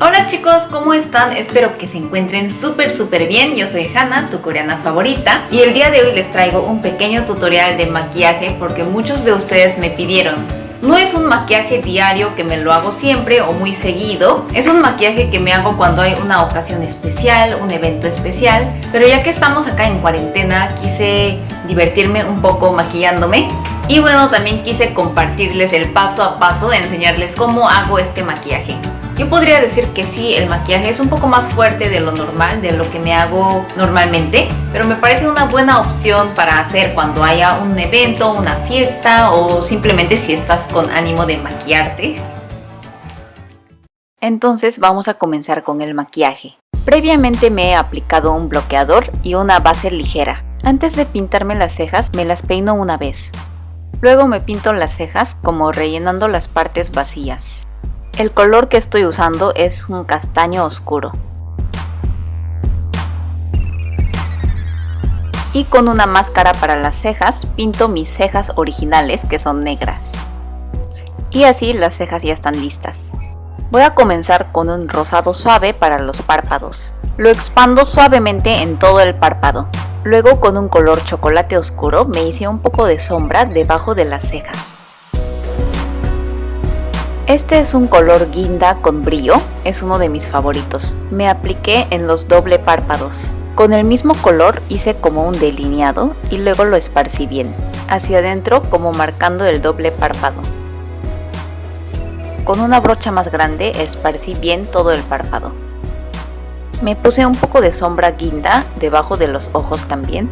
Hola chicos, ¿cómo están? Espero que se encuentren súper súper bien. Yo soy Hannah, tu coreana favorita. Y el día de hoy les traigo un pequeño tutorial de maquillaje porque muchos de ustedes me pidieron. No es un maquillaje diario que me lo hago siempre o muy seguido. Es un maquillaje que me hago cuando hay una ocasión especial, un evento especial. Pero ya que estamos acá en cuarentena, quise divertirme un poco maquillándome. Y bueno, también quise compartirles el paso a paso, enseñarles cómo hago este maquillaje. Yo podría decir que sí, el maquillaje es un poco más fuerte de lo normal, de lo que me hago normalmente, pero me parece una buena opción para hacer cuando haya un evento, una fiesta o simplemente si estás con ánimo de maquillarte. Entonces vamos a comenzar con el maquillaje. Previamente me he aplicado un bloqueador y una base ligera. Antes de pintarme las cejas me las peino una vez. Luego me pinto las cejas como rellenando las partes vacías. El color que estoy usando es un castaño oscuro. Y con una máscara para las cejas pinto mis cejas originales que son negras. Y así las cejas ya están listas. Voy a comenzar con un rosado suave para los párpados. Lo expando suavemente en todo el párpado. Luego con un color chocolate oscuro me hice un poco de sombra debajo de las cejas. Este es un color guinda con brillo, es uno de mis favoritos. Me apliqué en los doble párpados. Con el mismo color hice como un delineado y luego lo esparcí bien, hacia adentro como marcando el doble párpado. Con una brocha más grande esparcí bien todo el párpado. Me puse un poco de sombra guinda debajo de los ojos también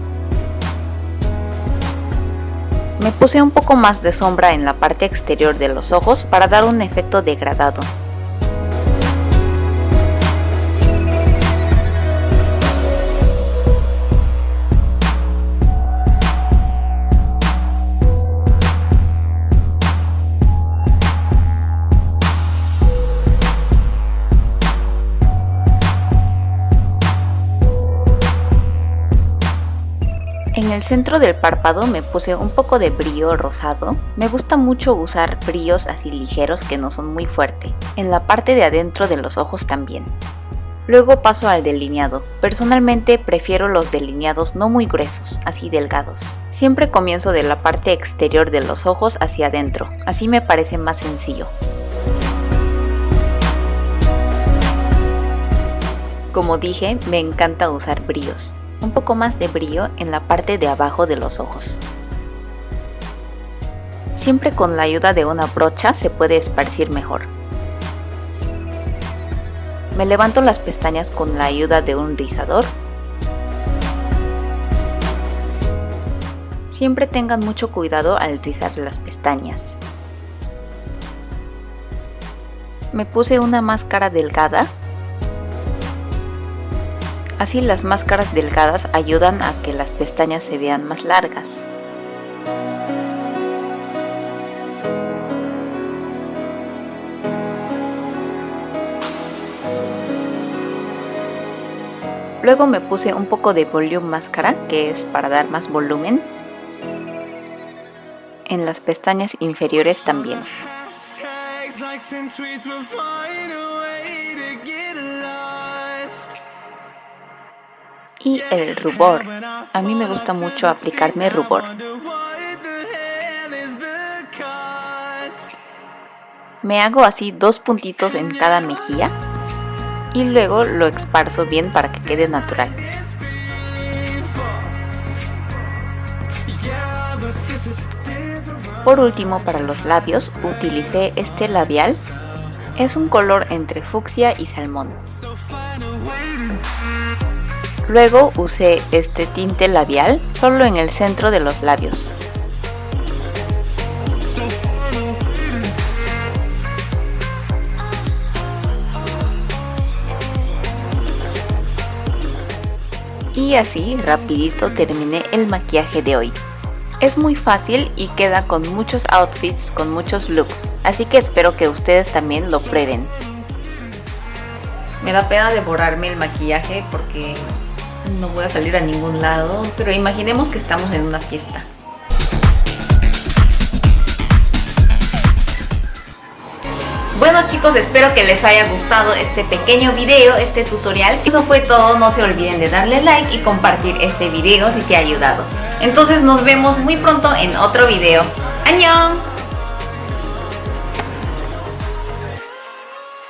me puse un poco más de sombra en la parte exterior de los ojos para dar un efecto degradado. En el centro del párpado me puse un poco de brillo rosado. Me gusta mucho usar brillos así ligeros que no son muy fuertes. En la parte de adentro de los ojos también. Luego paso al delineado. Personalmente prefiero los delineados no muy gruesos, así delgados. Siempre comienzo de la parte exterior de los ojos hacia adentro, así me parece más sencillo. Como dije, me encanta usar brillos un poco más de brillo en la parte de abajo de los ojos. Siempre con la ayuda de una brocha se puede esparcir mejor. Me levanto las pestañas con la ayuda de un rizador. Siempre tengan mucho cuidado al rizar las pestañas. Me puse una máscara delgada Así las máscaras delgadas ayudan a que las pestañas se vean más largas. Luego me puse un poco de volume máscara, que es para dar más volumen. En las pestañas inferiores también. Y el rubor. A mí me gusta mucho aplicarme rubor. Me hago así dos puntitos en cada mejilla y luego lo esparzo bien para que quede natural. Por último, para los labios utilicé este labial. Es un color entre fucsia y salmón. Luego usé este tinte labial solo en el centro de los labios. Y así rapidito terminé el maquillaje de hoy. Es muy fácil y queda con muchos outfits, con muchos looks, así que espero que ustedes también lo prueben. Me da pena devorarme el maquillaje porque no voy a salir a ningún lado, pero imaginemos que estamos en una fiesta. Bueno chicos, espero que les haya gustado este pequeño video, este tutorial. Eso fue todo, no se olviden de darle like y compartir este video si te ha ayudado. Entonces nos vemos muy pronto en otro video. ¡Añón!